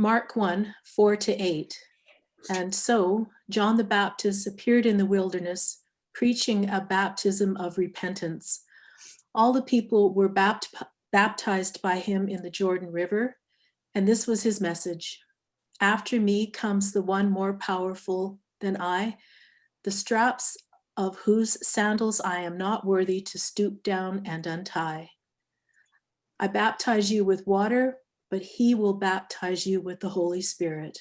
Mark 1, 4 to 8. And so John the Baptist appeared in the wilderness, preaching a baptism of repentance. All the people were bapt baptized by him in the Jordan River, and this was his message. After me comes the one more powerful than I, the straps of whose sandals I am not worthy to stoop down and untie. I baptize you with water, but he will baptize you with the Holy Spirit.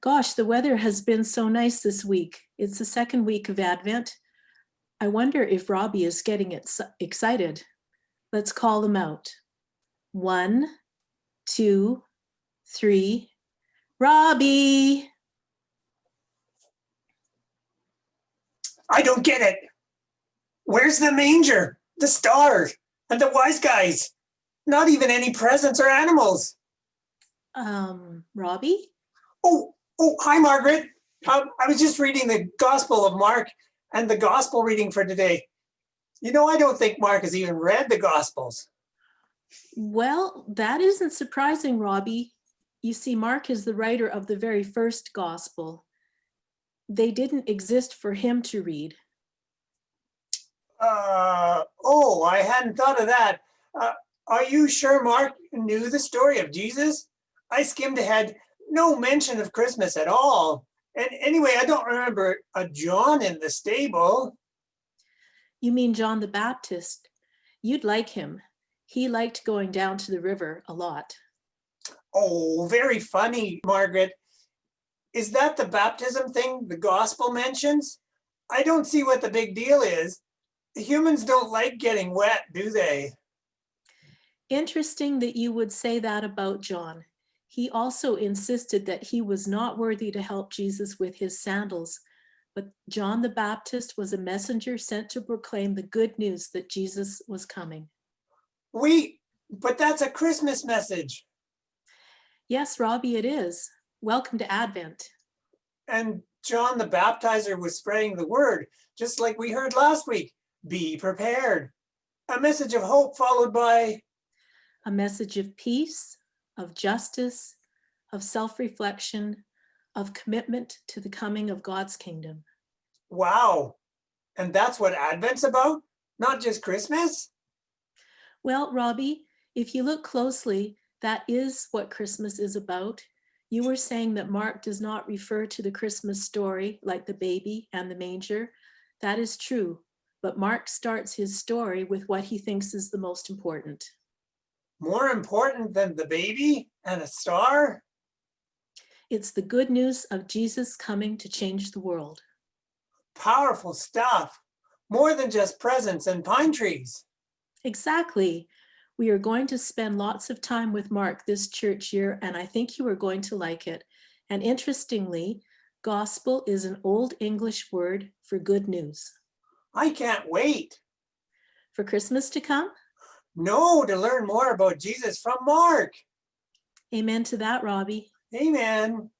Gosh, the weather has been so nice this week. It's the second week of Advent. I wonder if Robbie is getting it excited. Let's call them out. One, two, three. Robbie! I don't get it. Where's the manger, the star, and the wise guys? Not even any presents or animals. Um, Robbie? Oh, oh, hi, Margaret. Um, I was just reading the Gospel of Mark and the Gospel reading for today. You know, I don't think Mark has even read the Gospels. Well, that isn't surprising, Robbie. You see, Mark is the writer of the very first Gospel. They didn't exist for him to read. Uh, oh, I hadn't thought of that. Uh, are you sure Mark knew the story of Jesus? I skimmed ahead, no mention of Christmas at all. And anyway, I don't remember a John in the stable. You mean John the Baptist? You'd like him. He liked going down to the river a lot. Oh, very funny, Margaret. Is that the baptism thing the gospel mentions? I don't see what the big deal is. Humans don't like getting wet, do they? Interesting that you would say that about John. He also insisted that he was not worthy to help Jesus with his sandals, but John the Baptist was a messenger sent to proclaim the good news that Jesus was coming. We, but that's a Christmas message. Yes, Robbie, it is. Welcome to Advent. And John the Baptizer was spreading the word, just like we heard last week. Be prepared. A message of hope followed by a message of peace, of justice, of self-reflection, of commitment to the coming of God's kingdom. Wow. And that's what Advent's about? Not just Christmas? Well, Robbie, if you look closely, that is what Christmas is about. You were saying that Mark does not refer to the Christmas story like the baby and the manger. That is true, but Mark starts his story with what he thinks is the most important more important than the baby and a star? It's the good news of Jesus coming to change the world. Powerful stuff. More than just presents and pine trees. Exactly. We are going to spend lots of time with Mark this church year, and I think you are going to like it. And interestingly, gospel is an old English word for good news. I can't wait. For Christmas to come? No, to learn more about Jesus from Mark. Amen to that, Robbie. Amen.